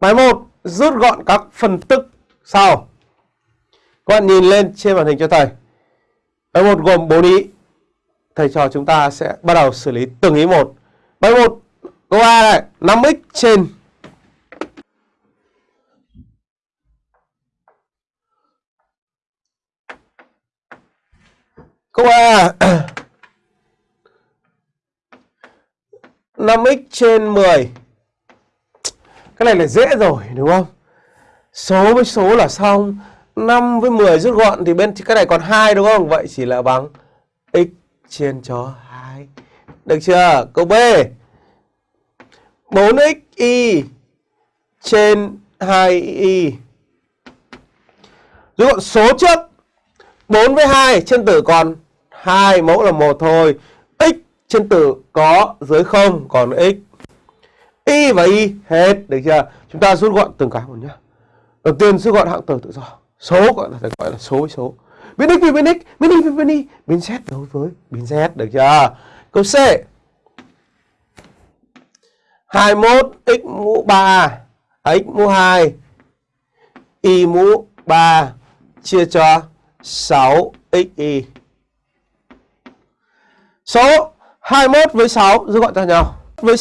Bài 1 rút gọn các phân tích sau. Các bạn nhìn lên trên màn hình cho thầy. Bài 1 gồm 4 ý. Thầy trò chúng ta sẽ bắt đầu xử lý từng ý một. Bài 1 câu A này, 5x trên Câu A 5x trên 10 cái này là dễ rồi, đúng không? Số với số là xong 5 với 10 rút gọn thì bên cái này còn 2 đúng không? Vậy chỉ là bằng x trên cho 2 Được chưa? Câu B 4xy trên 2y Rút gọn số trước 4 với 2 trên tử còn 2 mẫu là một thôi. X trên tử có dưới 0 còn x. Y và y hết được chưa? Chúng ta rút gọn từng cái một nhá. Đầu tiên rút gọn hạng tử tự do. Số gọi là phải gọi là số với số. Biến x vì biến x, biến y vì biến y, biến z đối với biến z được chưa? Câu C. 21 x mũ 3 à, x mũ 2 y mũ 3 chia cho 6xy. Số 21 với 6 rút gọn cho nhau. Với 6